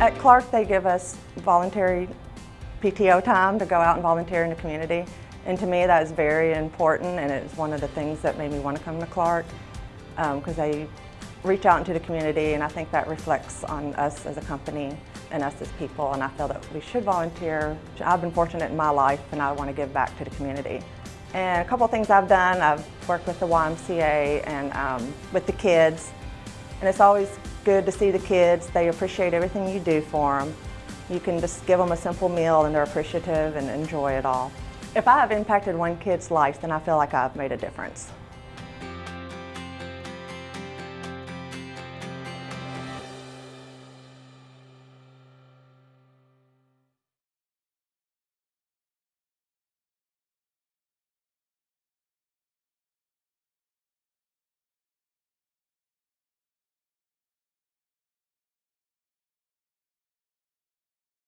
At Clark, they give us voluntary PTO time to go out and volunteer in the community. And to me, that is very important, and it's one of the things that made me want to come to Clark, because they reach out into the community, and I think that reflects on us as a company and us as people, and I feel that we should volunteer. I've been fortunate in my life, and I want to give back to the community. And a couple of things I've done, I've worked with the YMCA and um, with the kids, and it's always good to see the kids. They appreciate everything you do for them. You can just give them a simple meal and they're appreciative and enjoy it all. If I have impacted one kid's life, then I feel like I've made a difference.